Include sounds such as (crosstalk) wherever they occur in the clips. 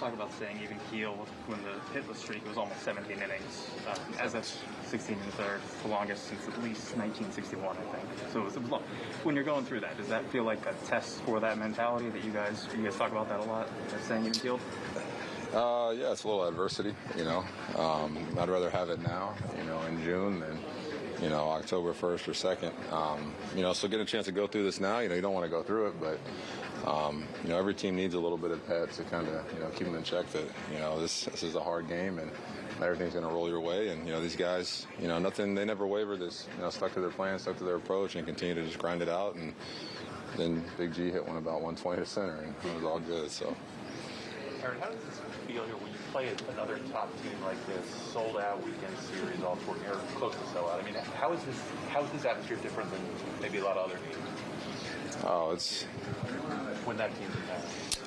talk about staying even keel when the hitless streak was almost 17 innings. Uh, as that's 16 and third, the longest since at least 1961, I think. So it was, long. When you're going through that, does that feel like a test for that mentality that you guys you guys talk about that a lot? Staying even keeled. Uh, yeah, it's a little adversity, you know. Um, I'd rather have it now, you know, in June than, you know, October 1st or 2nd. Um, you know, so getting a chance to go through this now, you know, you don't want to go through it, but, um, you know, every team needs a little bit of pep to kind of, you know, keep them in check that, you know, this, this is a hard game and everything's going to roll your way. And, you know, these guys, you know, nothing, they never waver this, you know, stuck to their plan, stuck to their approach and continue to just grind it out. And then Big G hit one about 120 to center and it was all good, so. Aaron, how does this feel here when you play another top team like this, sold out weekend series, all four, or close to sell out? I mean, how is this? How is this atmosphere different than maybe a lot of other games Oh, it's when that team's in town?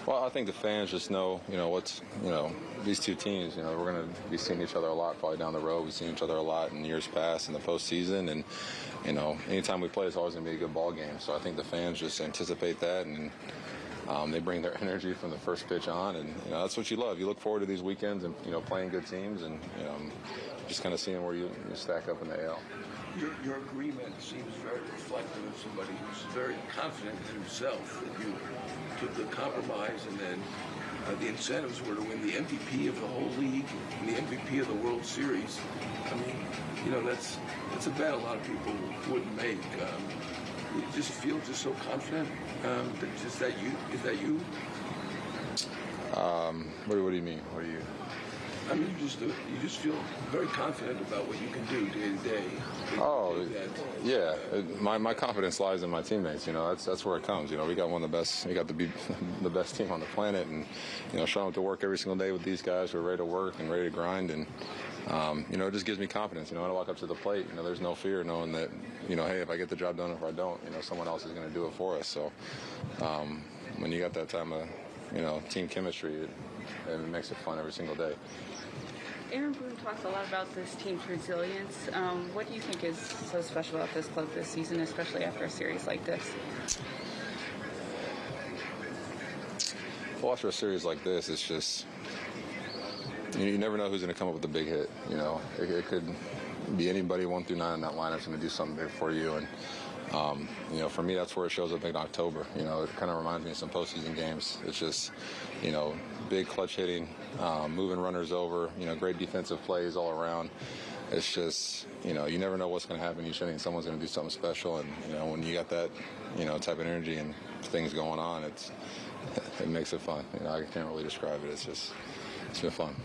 Well, I think the fans just know, you know, what's, you know, these two teams, you know, we're going to be seeing each other a lot probably down the road. We've seen each other a lot in years past in the postseason. And, you know, anytime we play, it's always going to be a good ball game. So I think the fans just anticipate that and um, they bring their (laughs) energy from the first pitch on. And, you know, that's what you love. You look forward to these weekends and, you know, playing good teams and, you know, just kind of seeing where you, you stack up in the AL. Your, your agreement seems very reflective of somebody who's very confident in himself. That you took the compromise, and then uh, the incentives were to win the MVP of the whole league and the MVP of the World Series. I mean, you know, that's that's a bet a lot of people wouldn't make. Um, you just feel just so confident. Um, that just that you is that you? Um, what, what do you mean? What do you? I mean, you just you just feel very confident about what you can do day to day. Oh, yeah. It, my, my confidence lies in my teammates. You know, that's that's where it comes. You know, we got one of the best. We got the be- (laughs) the best team on the planet, and you know, showing up to work every single day with these guys who are ready to work and ready to grind, and um, you know, it just gives me confidence. You know, when I walk up to the plate, you know, there's no fear knowing that, you know, hey, if I get the job done, or if I don't, you know, someone else is going to do it for us. So, um, when you got that time of, you know, team chemistry, it, it makes it fun every single day. Aaron Boone talks a lot about this team's resilience. Um, what do you think is so special about this club this season, especially after a series like this? Well, after a series like this, it's just you, you never know who's going to come up with a big hit. You know, it, it could be anybody one through nine in that lineup's going to do something big for you. And um, you know, for me, that's where it shows up in October. You know, it kind of reminds me of some postseason games. It's just, you know, big clutch hitting, um, moving runners over. You know, great defensive plays all around. It's just, you know, you never know what's going to happen each inning. Someone's going to do something special, and you know, when you got that, you know, type of energy and things going on, it's it makes it fun. You know, I can't really describe it. It's just, it's been fun.